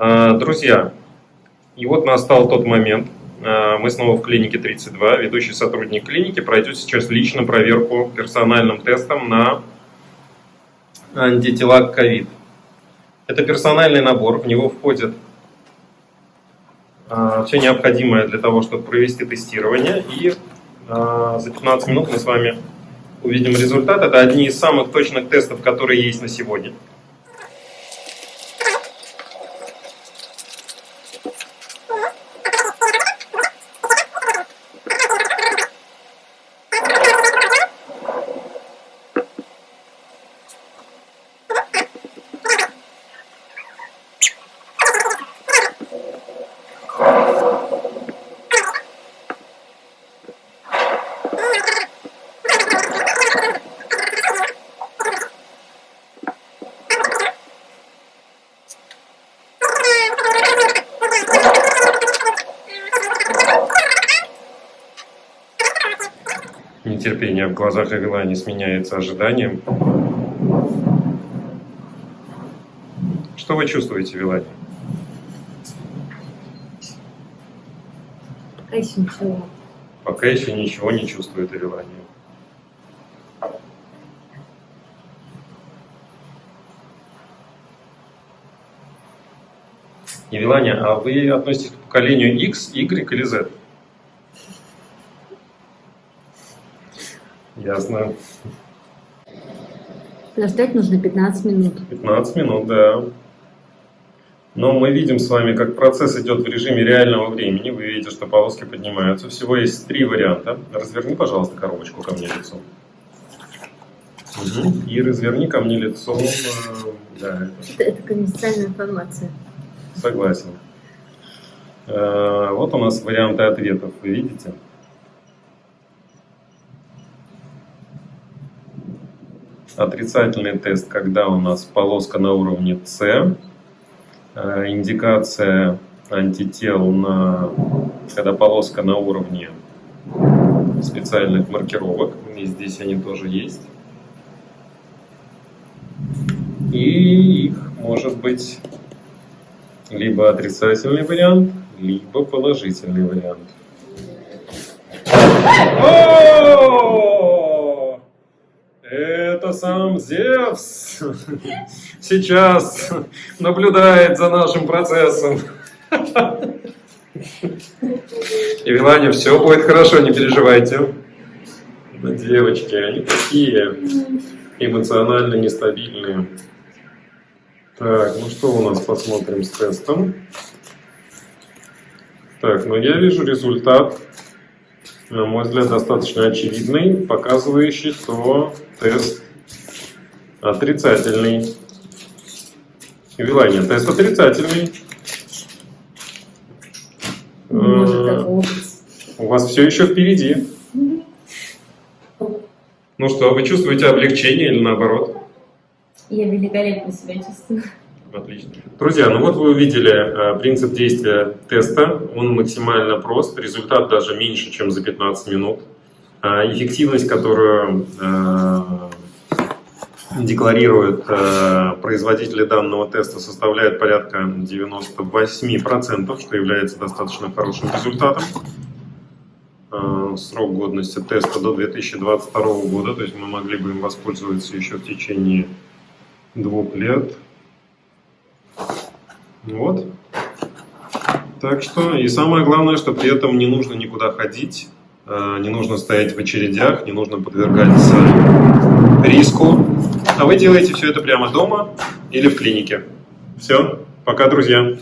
А, друзья, и вот настал тот момент. А, мы снова в клинике 32. Ведущий сотрудник клиники пройдет сейчас лично проверку персональным тестом на антитела к ковид. Это персональный набор, в него входит все необходимое для того, чтобы провести тестирование. И за 15 минут мы с вами увидим результат. Это одни из самых точных тестов, которые есть на сегодня. Нетерпение в глазах Эвелани сменяется ожиданием. Что вы чувствуете, Вилани? Пока еще ничего. Пока еще ничего не чувствует Эвелания. Евелания, а вы относитесь к поколению X, Y или Z? Ясно. Подождать нужно 15 минут. 15 минут, да. Но мы видим с вами, как процесс идет в режиме реального времени. Вы видите, что полоски поднимаются. Всего есть три варианта. Разверни, пожалуйста, коробочку ко мне лицом. Угу. И разверни ко мне лицом. Э, да, это, это конфиденциальная информация. Согласен. Э, вот у нас варианты ответов. Вы видите? Отрицательный тест, когда у нас полоска на уровне С, э, индикация антител, на, когда полоска на уровне специальных маркировок, и здесь они тоже есть. И их может быть либо отрицательный вариант, либо положительный вариант. это сам Зевс сейчас наблюдает за нашим процессом. И Вилане, все будет хорошо, не переживайте. Девочки, они такие эмоционально нестабильные. Так, ну что у нас посмотрим с тестом. Так, ну я вижу результат, на мой взгляд, достаточно очевидный, показывающий, что тест Отрицательный. Вилания, тест отрицательный. Может, У вас все еще впереди. Ну что, вы чувствуете облегчение или наоборот? Я великолепно себя чувствую. Отлично. Друзья, ну вот вы увидели э, принцип действия теста. Он максимально прост, результат даже меньше, чем за 15 минут. Э, эффективность, которую э, декларируют э, производители данного теста, составляет порядка 98%, что является достаточно хорошим результатом. Э, срок годности теста до 2022 года, то есть мы могли бы им воспользоваться еще в течение двух лет. Вот. Так что, и самое главное, что при этом не нужно никуда ходить, не нужно стоять в очередях, не нужно подвергаться риску. А вы делаете все это прямо дома или в клинике. Все, пока, друзья.